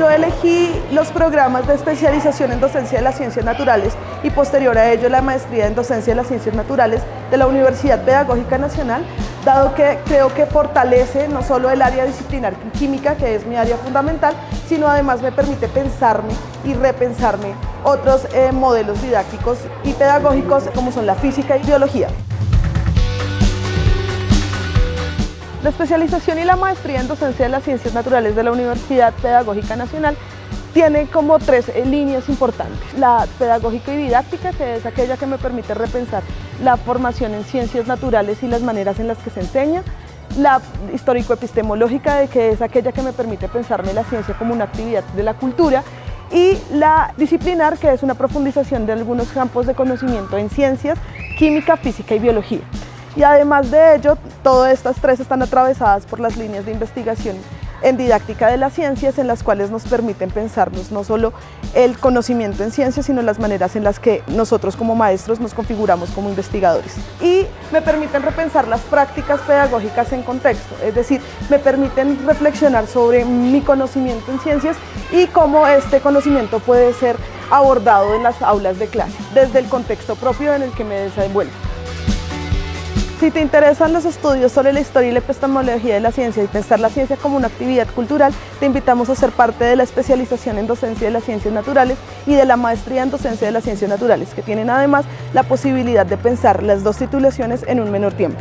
Yo elegí los programas de especialización en docencia de las ciencias naturales y posterior a ello la maestría en docencia de las ciencias naturales de la Universidad Pedagógica Nacional, dado que creo que fortalece no solo el área disciplinar química, que es mi área fundamental, sino además me permite pensarme y repensarme otros eh, modelos didácticos y pedagógicos como son la física y biología. La especialización y la maestría en docencia de las ciencias naturales de la Universidad Pedagógica Nacional tiene como tres eh, líneas importantes. La pedagógica y didáctica, que es aquella que me permite repensar la formación en ciencias naturales y las maneras en las que se enseña. La histórico-epistemológica, que es aquella que me permite pensarme la ciencia como una actividad de la cultura. Y la disciplinar, que es una profundización de algunos campos de conocimiento en ciencias, química, física y biología. Y además de ello, todas estas tres están atravesadas por las líneas de investigación en didáctica de las ciencias en las cuales nos permiten pensarnos no solo el conocimiento en ciencias, sino las maneras en las que nosotros como maestros nos configuramos como investigadores. Y me permiten repensar las prácticas pedagógicas en contexto, es decir, me permiten reflexionar sobre mi conocimiento en ciencias y cómo este conocimiento puede ser abordado en las aulas de clase, desde el contexto propio en el que me desenvuelvo. Si te interesan los estudios sobre la historia y la epistemología de la ciencia y pensar la ciencia como una actividad cultural, te invitamos a ser parte de la especialización en docencia de las ciencias naturales y de la maestría en docencia de las ciencias naturales, que tienen además la posibilidad de pensar las dos titulaciones en un menor tiempo.